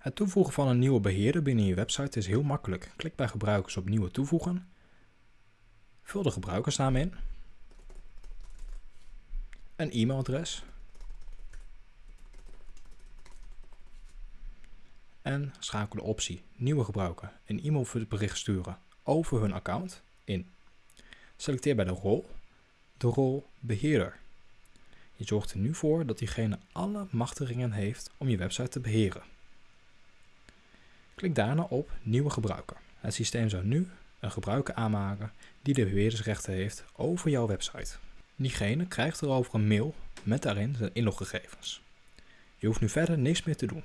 Het toevoegen van een nieuwe beheerder binnen je website is heel makkelijk. Klik bij gebruikers op nieuwe toevoegen. Vul de gebruikersnaam in. Een e-mailadres. En schakel de optie nieuwe gebruiker een e-mailbericht sturen over hun account in. Selecteer bij de rol de rol beheerder. Je zorgt er nu voor dat diegene alle machtigingen heeft om je website te beheren. Klik daarna op Nieuwe gebruiker. Het systeem zou nu een gebruiker aanmaken die de beheerdersrechten heeft over jouw website. Diegene krijgt erover een mail met daarin zijn inloggegevens. Je hoeft nu verder niks meer te doen.